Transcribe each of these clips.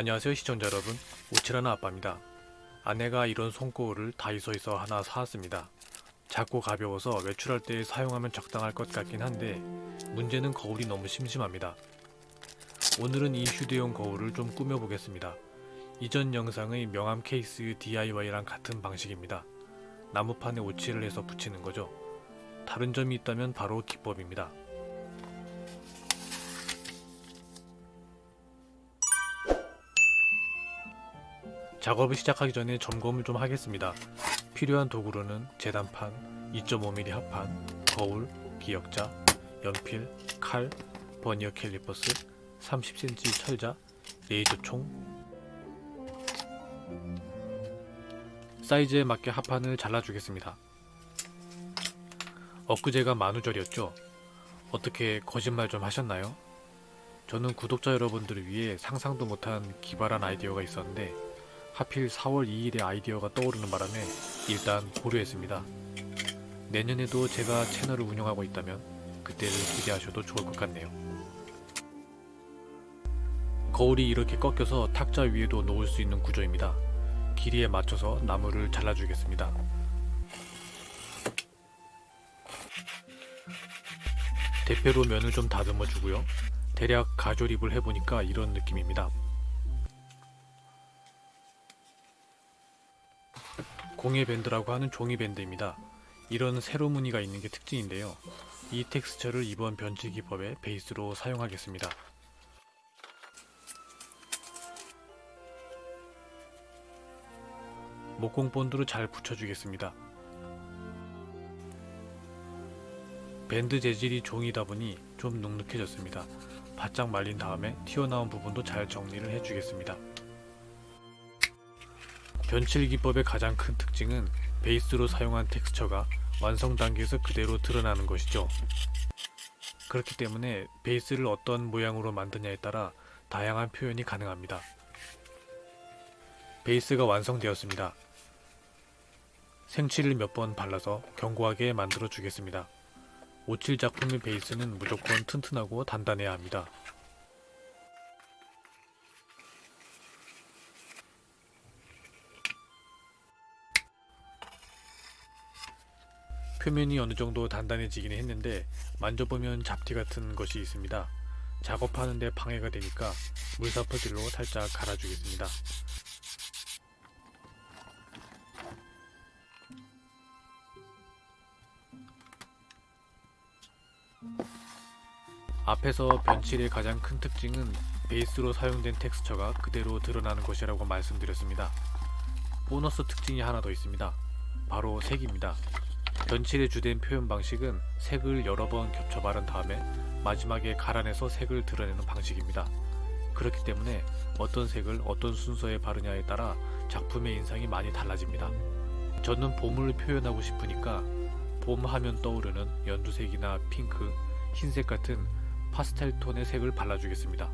안녕하세요 시청자 여러분. 오칠하나 아빠입니다. 아내가 이런 손거울을 다이소에서 하나 사왔습니다. 작고 가벼워서 외출할 때 사용하면 적당할 것 같긴 한데 문제는 거울이 너무 심심합니다. 오늘은 이 휴대용 거울을 좀 꾸며보겠습니다. 이전 영상의 명암 케이스 DIY랑 같은 방식입니다. 나무판에 오칠을 해서 붙이는 거죠. 다른 점이 있다면 바로 기법입니다 작업을 시작하기 전에 점검을 좀 하겠습니다. 필요한 도구로는 재단판, 2.5mm 합판, 거울, 기역자, 연필, 칼, 버니어 캘리퍼스, 30cm 철자, 레이저총 사이즈에 맞게 합판을 잘라주겠습니다. 엊그제가 만우절이었죠? 어떻게 거짓말 좀 하셨나요? 저는 구독자 여러분들을 위해 상상도 못한 기발한 아이디어가 있었는데 하필 4월 2일에 아이디어가 떠오르는 바람에 일단 고려했습니다. 내년에도 제가 채널을 운영하고 있다면 그때를 기대하셔도 좋을 것 같네요. 거울이 이렇게 꺾여서 탁자 위에도 놓을 수 있는 구조입니다. 길이에 맞춰서 나무를 잘라주겠습니다. 대패로 면을 좀 다듬어 주고요. 대략 가조립을 해보니까 이런 느낌입니다. 공예 밴드라고 하는 종이 밴드입니다. 이런 세로 무늬가 있는 게 특징인데요. 이 텍스처를 이번 변치 기법의 베이스로 사용하겠습니다. 목공 본드로 잘 붙여주겠습니다. 밴드 재질이 종이다 보니 좀 눅눅해졌습니다. 바짝 말린 다음에 튀어나온 부분도 잘 정리를 해주겠습니다. 변칠 기법의 가장 큰 특징은 베이스로 사용한 텍스처가 완성 단계에서 그대로 드러나는 것이죠. 그렇기 때문에 베이스를 어떤 모양으로 만드냐에 따라 다양한 표현이 가능합니다. 베이스가 완성되었습니다. 생칠을 몇 번 발라서 견고하게 만들어 주겠습니다. 오칠 작품의 베이스는 무조건 튼튼하고 단단해야 합니다. 표면이 어느 정도 단단해지긴 했는데 만져보면 잡티 같은 것이 있습니다. 작업하는데 방해가 되니까 물사퍼질로 살짝 갈아주겠습니다. 앞에서 변칠의 가장 큰 특징은 베이스로 사용된 텍스처가 그대로 드러나는 것이라고 말씀드렸습니다. 보너스 특징이 하나 더 있습니다. 바로 색입니다. 변칠의 주된 표현 방식은 색을 여러 번 겹쳐 바른 다음에 마지막에 갈아내서 색을 드러내는 방식입니다. 그렇기 때문에 어떤 색을 어떤 순서에 바르냐에 따라 작품의 인상이 많이 달라집니다. 저는 봄을 표현하고 싶으니까 봄 하면 떠오르는 연두색이나 핑크, 흰색 같은 파스텔 톤의 색을 발라주겠습니다.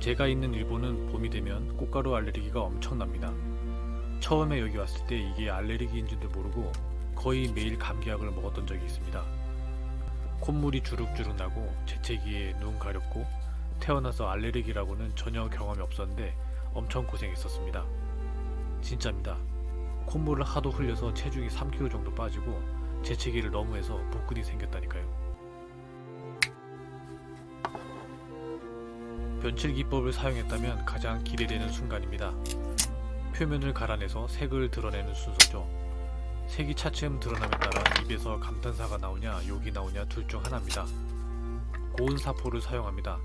제가 있는 일본은 봄이 되면 꽃가루 알레르기가 엄청납니다. 처음에 여기 왔을 때 이게 알레르기인지도 모르고 거의 매일 감기약을 먹었던 적이 있습니다. 콧물이 주룩주룩 나고 재채기에 눈 가렵고 태어나서 알레르기라고는 전혀 경험이 없었는데 엄청 고생했었습니다. 진짜입니다. 콧물을 하도 흘려서 체중이 3kg 정도 빠지고 재채기를 너무 해서 복근이 생겼다니까요. 변칠 기법을 사용했다면 가장 기대되는 순간입니다. 표면을 갈아내서 색을 드러내는 순서죠. 색이 차츰 드러남에 따라 입에서 감탄사가 나오냐 욕이 나오냐 둘 중 하나입니다. 고운 사포를 사용합니다.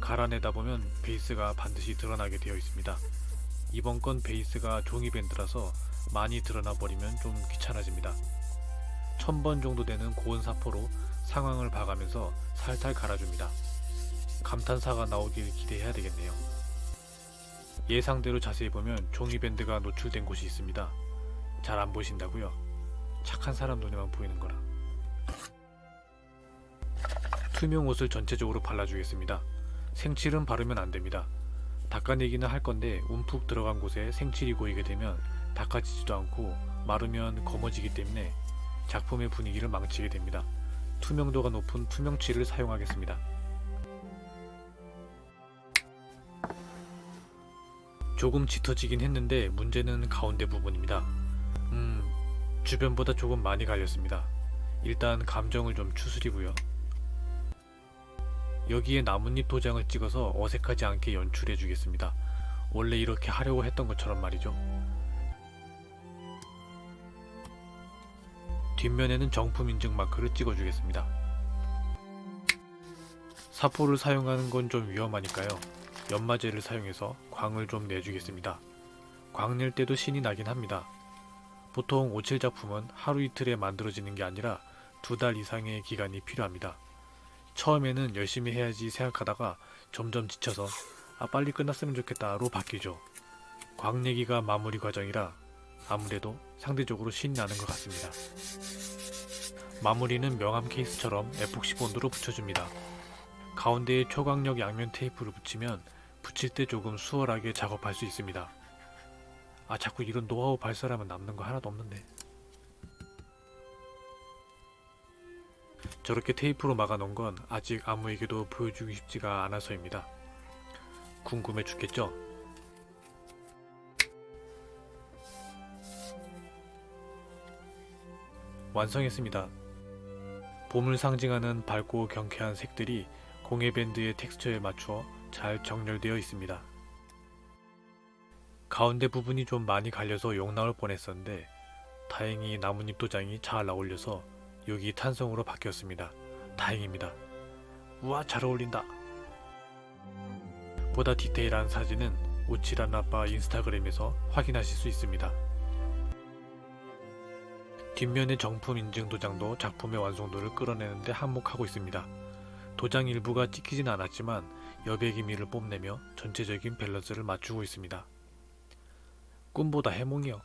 갈아내다 보면 베이스가 반드시 드러나게 되어 있습니다. 이번 건 베이스가 종이밴드라서 많이 드러나 버리면 좀 귀찮아집니다. 1000번 정도 되는 고온 사포로 상황을 봐가면서 살살 갈아줍니다. 감탄사가 나오길 기대해야 되겠네요. 예상대로 자세히 보면 종이밴드가 노출된 곳이 있습니다. 잘 안 보신다고요? 착한 사람 눈에만 보이는 거라. 투명 옷을 전체적으로 발라주겠습니다. 생칠은 바르면 안됩니다. 닦아내기는 할 건데 움푹 들어간 곳에 생칠이 고이게 되면 닦아지지도 않고 마르면 검어지기 때문에 작품의 분위기를 망치게 됩니다. 투명도가 높은 투명칠을 사용하겠습니다. 조금 짙어지긴 했는데 문제는 가운데 부분입니다. 음, 주변보다 조금 많이 갈렸습니다. 일단 감정을 좀 추스리고요. 여기에 나뭇잎 도장을 찍어서 어색하지 않게 연출해 주겠습니다. 원래 이렇게 하려고 했던 것처럼 말이죠. 뒷면에는 정품 인증 마크를 찍어 주겠습니다. 사포를 사용하는 건 좀 위험하니까요. 연마제를 사용해서 광을 좀 내주겠습니다. 광낼 때도 신이 나긴 합니다. 보통 오칠 작품은 하루 이틀에 만들어지는 게 아니라 두 달 이상의 기간이 필요합니다. 처음에는 열심히 해야지 생각하다가 점점 지쳐서 아 빨리 끝났으면 좋겠다로 바뀌죠. 광 내기가 마무리 과정이라 아무래도 상대적으로 신이 나는 것 같습니다. 마무리는 명암 케이스처럼 에폭시 본드로 붙여줍니다. 가운데에 초강력 양면 테이프를 붙이면 붙일 때 조금 수월하게 작업할 수 있습니다. 아 자꾸 이런 노하우 발설하면 남는 거 하나도 없는데. 저렇게 테이프로 막아놓은 건 아직 아무에게도 보여주기 쉽지가 않아서입니다. 궁금해 죽겠죠? 완성했습니다. 봄을 상징하는 밝고 경쾌한 색들이 공예 밴드의 텍스처에 맞추어 잘 정렬되어 있습니다. 가운데 부분이 좀 많이 갈려서 욕 나올 뻔했었는데 다행히 나뭇잎 도장이 잘 어울려서 여기 탄성으로 바뀌었습니다. 다행입니다. 우와 잘 어울린다. 보다 디테일한 사진은 우치란 아빠 인스타그램에서 확인하실 수 있습니다. 뒷면의 정품 인증 도장도 작품의 완성도를 끌어내는데 한몫하고 있습니다. 도장 일부가 찍히진 않았지만 여백 기미를 뽐내며 전체적인 밸런스를 맞추고 있습니다. 꿈보다 해몽이요.